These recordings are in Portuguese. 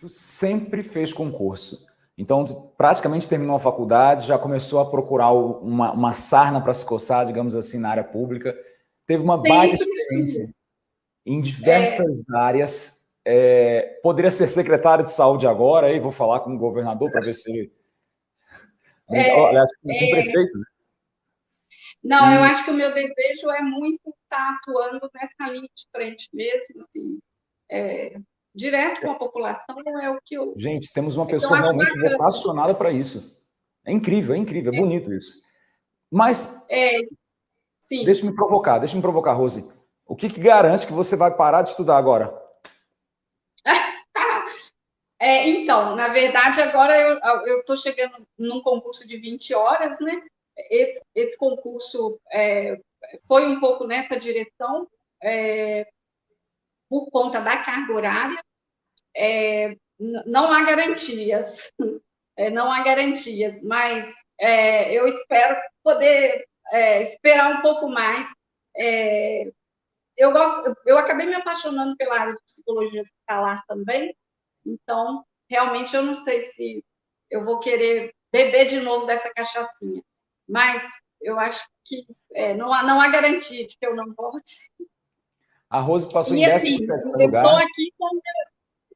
Tu sempre fez concurso. Então, tu praticamente terminou a faculdade, já começou a procurar uma, uma sarna para se coçar, digamos assim, na área pública. Teve uma baita experiência em diversas é. áreas. É, poderia ser secretário de saúde agora, aí vou falar com o governador para ver se ele... É, Aliás, com o é. prefeito, né? Não, eu acho que o meu desejo é muito estar atuando nessa linha de frente mesmo, assim, é, direto com a população é o que eu... Gente, temos uma pessoa realmente bacana. vocacionada para isso. É incrível, é incrível, é, é. bonito isso. Mas, é, sim. deixa me provocar, deixa me provocar, Rose. O que, que garante que você vai parar de estudar agora? é, então, na verdade, agora eu estou chegando num concurso de 20 horas, né? Esse, esse concurso é, foi um pouco nessa direção, é, por conta da carga horária, é, não há garantias, é, não há garantias, mas é, eu espero poder é, esperar um pouco mais. eu, gosto, eu acabei me apaixonando pela área de psicologia hospitalar também, então, realmente, eu não sei se eu vou querer beber de novo dessa cachaçinha mas eu acho que é, não, há, não há garantia de que eu não volte. A Rose passou e, em assim, lugar. Estou aqui com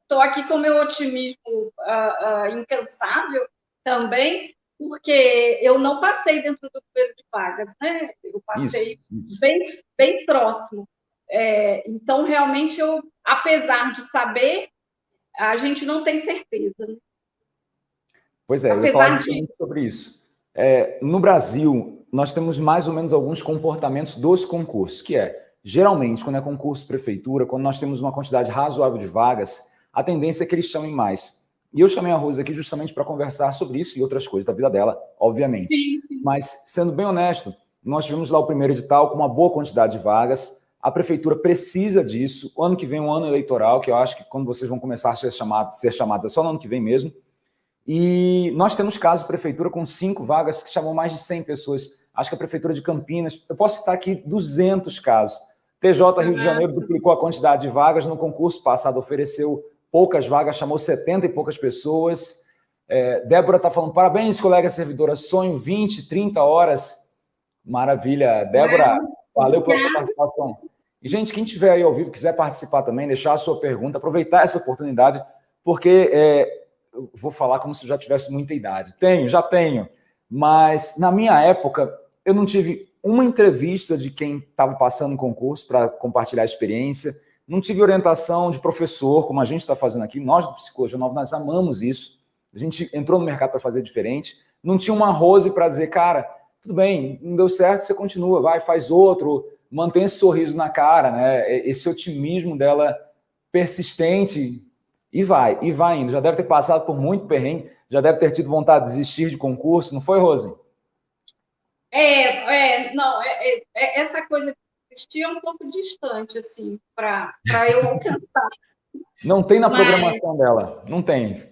estou aqui com meu otimismo uh, uh, incansável também, porque eu não passei dentro do número de vagas, né? Eu passei isso, isso. Bem, bem próximo. É, então, realmente, eu, apesar de saber, a gente não tem certeza. Né? Pois é, apesar eu ia falar de... sobre isso. É, no Brasil, nós temos mais ou menos alguns comportamentos dos concursos, que é, geralmente, quando é concurso prefeitura, quando nós temos uma quantidade razoável de vagas, a tendência é que eles chamem mais. E eu chamei a Rosa aqui justamente para conversar sobre isso e outras coisas da vida dela, obviamente. Sim, sim. Mas, sendo bem honesto, nós tivemos lá o primeiro edital com uma boa quantidade de vagas, a prefeitura precisa disso, o ano que vem é um ano eleitoral, que eu acho que quando vocês vão começar a ser chamados, ser chamados é só no ano que vem mesmo, e nós temos casos de prefeitura com cinco vagas que chamam mais de 100 pessoas. Acho que a prefeitura de Campinas, eu posso citar aqui 200 casos. TJ Rio de Janeiro duplicou a quantidade de vagas, no concurso passado ofereceu poucas vagas, chamou 70 e poucas pessoas. É, Débora está falando, parabéns, colega servidora, sonho 20, 30 horas. Maravilha. Débora, valeu pela sua participação. E, gente, quem estiver aí ao vivo, quiser participar também, deixar a sua pergunta, aproveitar essa oportunidade, porque é, eu vou falar como se já tivesse muita idade. Tenho, já tenho. Mas, na minha época, eu não tive uma entrevista de quem estava passando no concurso para compartilhar a experiência, não tive orientação de professor, como a gente está fazendo aqui. Nós, do Psicologia Nova, nós amamos isso. A gente entrou no mercado para fazer diferente. Não tinha uma Rose para dizer, cara, tudo bem, não deu certo, você continua, vai, faz outro, mantém esse sorriso na cara, né? Esse otimismo dela persistente, e vai, e vai indo. Já deve ter passado por muito perrengue, já deve ter tido vontade de desistir de concurso, não foi, Rose? É, é não, é, é, é essa coisa de desistir é um pouco distante, assim, para eu alcançar. Não tem na mas, programação dela, não tem.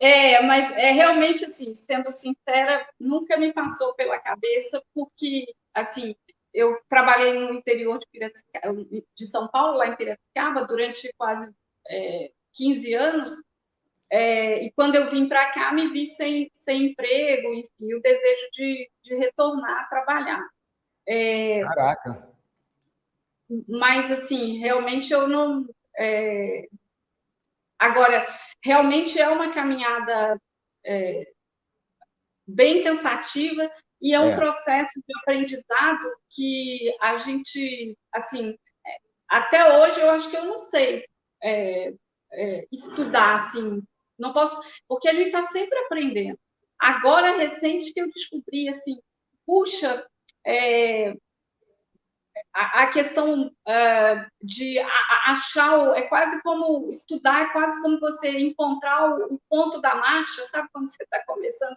É, mas é realmente assim, sendo sincera, nunca me passou pela cabeça, porque, assim, eu trabalhei no interior de, de São Paulo, lá em Piracicaba, durante quase é, 15 anos, é, e quando eu vim para cá, me vi sem, sem emprego, enfim, o desejo de, de retornar a trabalhar. É, Caraca! Mas, assim, realmente eu não... É, agora, realmente é uma caminhada é, bem cansativa e é um é. processo de aprendizado que a gente, assim, é, até hoje eu acho que eu não sei é, é, estudar, assim, não posso, porque a gente está sempre aprendendo. Agora, recente, que eu descobri, assim, puxa, é, a, a, questão uh, de a, achar, o, é quase como estudar, é quase como você encontrar o, o ponto da marcha, sabe quando você está começando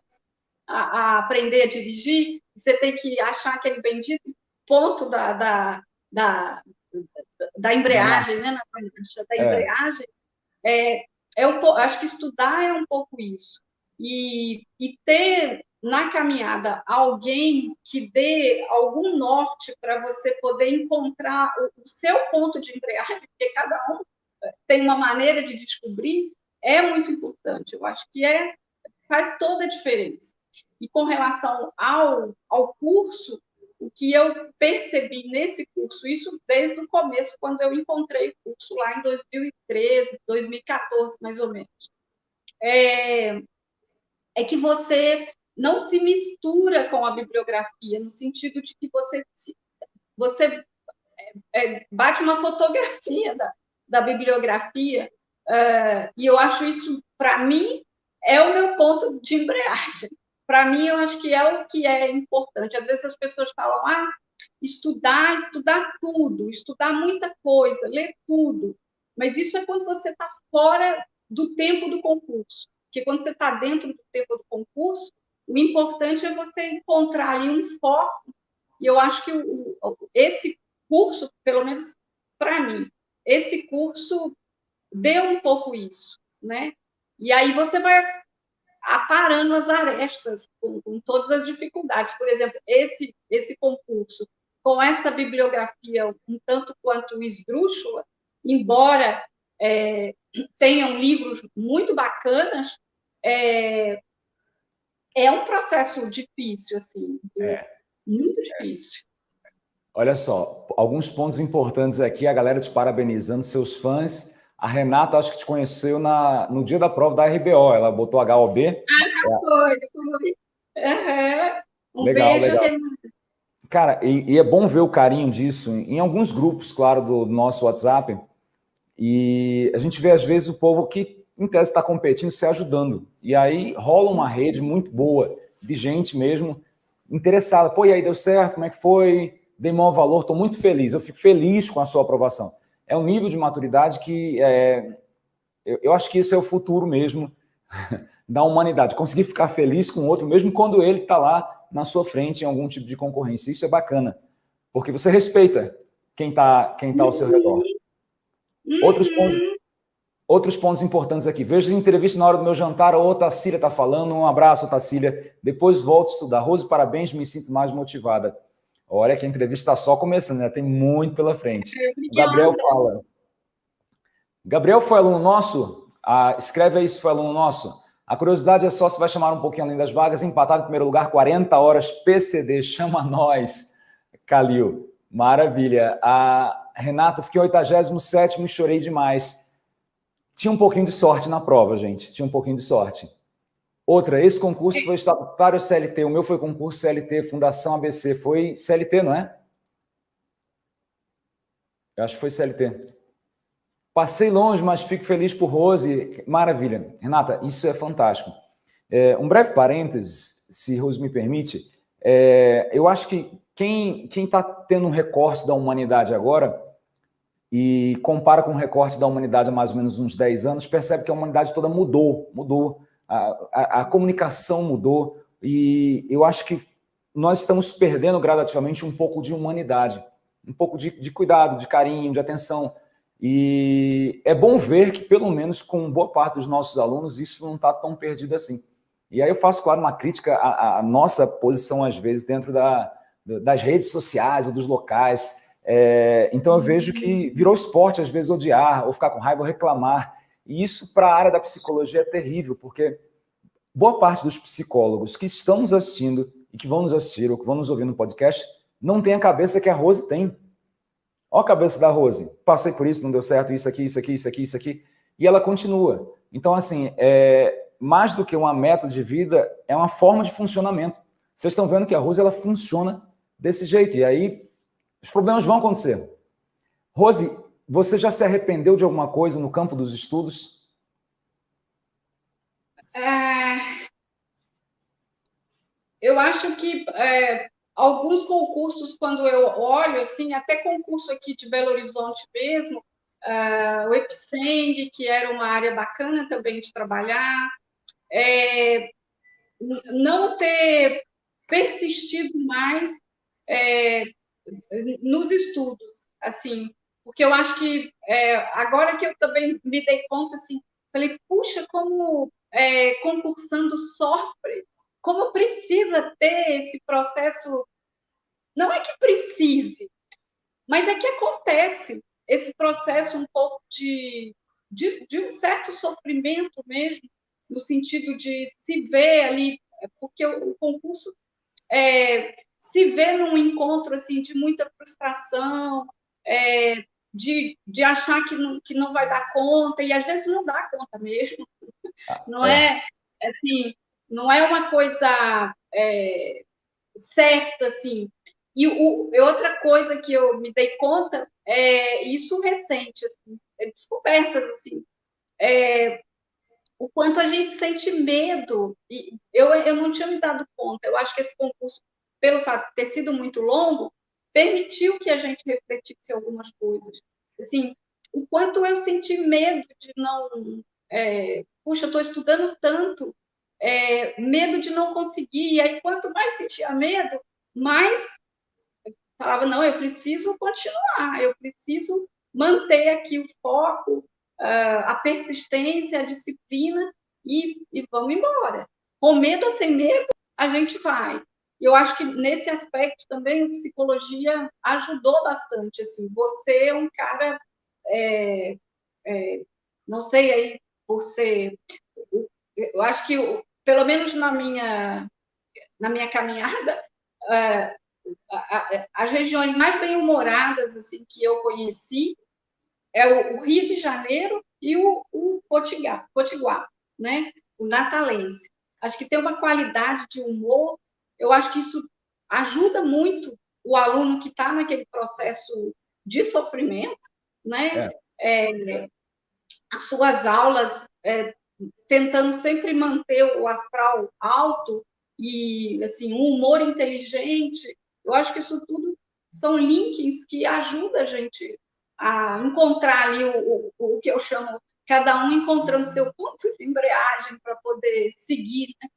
a, a, aprender a dirigir, você tem que achar aquele bendito ponto da, da, da, da embreagem, né, da é. embreagem, é, é um, acho que estudar é um pouco isso. e, e ter na caminhada alguém que dê algum norte para você poder encontrar o, o seu ponto de embreagem, porque cada um tem uma maneira de descobrir, é muito importante. Eu acho que é faz toda a diferença. E com relação ao, ao curso, o que eu percebi nesse curso, isso desde o começo, quando eu encontrei o curso lá em 2013, 2014, mais ou menos, é, é que você não se mistura com a bibliografia, no sentido de que você, você é, é, bate uma fotografia da, da bibliografia, uh, e eu acho isso, para mim, é o meu ponto de embreagem. Para mim, eu acho que é o que é importante. Às vezes as pessoas falam, ah, estudar, estudar tudo, estudar muita coisa, ler tudo. Mas isso é quando você está fora do tempo do concurso. Porque quando você está dentro do tempo do concurso, o importante é você encontrar ali um foco. E eu acho que o, esse curso, pelo menos para mim, esse curso deu um pouco isso, né? E aí você vai aparando as arestas com, com todas as dificuldades. Por exemplo, esse esse concurso com essa bibliografia um tanto quanto esdrúxula, embora é, tenham livros muito bacanas, é, é um processo difícil, assim, é. muito difícil. Olha só, alguns pontos importantes aqui, a galera te parabenizando, seus fãs. A Renata, acho que te conheceu na, no dia da prova da RBO, ela botou HOB. Ah, foi, foi. Uhum. Um legal, beijo, legal. Renata. Cara, e, e, é bom ver o carinho disso em alguns grupos, claro, do nosso WhatsApp. E a gente vê, às vezes, o povo que em tese está competindo, se ajudando. E aí rola uma rede muito boa de gente mesmo interessada. Pô, e aí deu certo? Como é que foi? Dei maior valor, estou muito feliz. Eu fico feliz com a sua aprovação. É um nível de maturidade que é, eu, eu acho que isso é o futuro mesmo da humanidade. Conseguir ficar feliz com o outro, mesmo quando ele está lá na sua frente em algum tipo de concorrência. Isso é bacana, porque você respeita quem está quem tá ao seu redor. Outros pontos, Outros pontos importantes aqui. Vejo entrevista na hora do meu jantar, ou Tacília está falando. Um abraço, Tacília. Depois volto a estudar. Rose, parabéns, me sinto mais motivada. Olha que a entrevista está só começando, né? Tem muito pela frente. O Gabriel fala. Gabriel foi aluno nosso? Ah, escreve aí se foi aluno nosso. A curiosidade é só se vai chamar um pouquinho além das vagas. Empatado em primeiro lugar, 40 horas PCD. Chama nós, Calil. Maravilha. A Renata, fiquei 87 e chorei demais. Tinha um pouquinho de sorte na prova, gente. Tinha um pouquinho de sorte. Outra, esse concurso foi estatutário CLT. O meu foi concurso CLT, Fundação ABC. Foi CLT, não é? Eu acho que foi CLT. Passei longe, mas fico feliz por Rose. Maravilha. Renata, isso é fantástico. É, um breve parênteses, se Rose me permite. É, eu acho que quem está tendo um recorte da humanidade agora e compara com o recorte da humanidade há mais ou menos uns 10 anos, percebe que a humanidade toda mudou, mudou, a, a, comunicação mudou, e eu acho que nós estamos perdendo gradativamente um pouco de humanidade, um pouco de, de cuidado, de carinho, de atenção, e é bom ver que, pelo menos com boa parte dos nossos alunos, isso não está tão perdido assim. E aí eu faço, claro, uma crítica à, à nossa posição, às vezes, dentro da, das redes sociais ou dos locais, é, então eu vejo que virou esporte, às vezes, odiar, ou ficar com raiva, ou reclamar. E isso, para a área da psicologia, é terrível, porque boa parte dos psicólogos que estão nos assistindo e que vão nos assistir ou que vão nos ouvir no podcast não tem a cabeça que a Rose tem. Olha a cabeça da Rose. Passei por isso, não deu certo, isso aqui, isso aqui, isso aqui, isso aqui. E ela continua. Então, assim, é, mais do que uma meta de vida, é uma forma de funcionamento. Vocês estão vendo que a Rose ela funciona desse jeito. E aí, os problemas vão acontecer. Rose, você já se arrependeu de alguma coisa no campo dos estudos? É... Eu acho que é, alguns concursos, quando eu olho, assim, até concurso aqui de Belo Horizonte mesmo, uh, o EPSENG, que era uma área bacana também de trabalhar, é, não ter persistido mais é, nos estudos, assim, porque eu acho que é, agora que eu também me dei conta, assim, falei, puxa, como é, concursando sofre, como precisa ter esse processo. Não é que precise, mas é que acontece esse processo um pouco de, de, de um certo sofrimento mesmo, no sentido de se ver ali, porque o, concurso é, se vê num encontro assim de muita frustração, é, de, de achar que não, que não vai dar conta, e às vezes não dá conta mesmo. Ah, não é, é assim, não é uma coisa é, certa, assim. E o, outra coisa que eu me dei conta é isso recente, assim, é descobertas, assim, é, o quanto a gente sente medo. E eu, eu não tinha me dado conta. Eu acho que esse concurso, pelo fato de ter sido muito longo, permitiu que a gente refletisse algumas coisas. Assim, o quanto eu senti medo de não. É, puxa, eu estou estudando tanto, é, medo de não conseguir. E aí, quanto mais sentia medo, mais falava: não, eu preciso continuar, eu preciso manter aqui o foco, a persistência, a disciplina e, e vamos embora. Com medo ou sem medo, a gente vai eu acho que nesse aspecto também psicologia ajudou bastante. Assim, você é um cara, é, é, não sei aí, ser, eu acho que pelo menos na minha na minha caminhada, é, as regiões mais bem humoradas assim que eu conheci é o, o Rio de Janeiro e o, o Potiguar, Potiguar, né? O natalense. Acho que tem uma qualidade de humor eu acho que isso ajuda muito o aluno que está naquele processo de sofrimento, né? É. É, as suas aulas é, tentando sempre manter o astral alto e assim um humor inteligente. Eu acho que isso tudo são links que ajudam a gente a encontrar ali o, o, o que eu chamo cada um encontrando seu ponto de embreagem para poder seguir, né?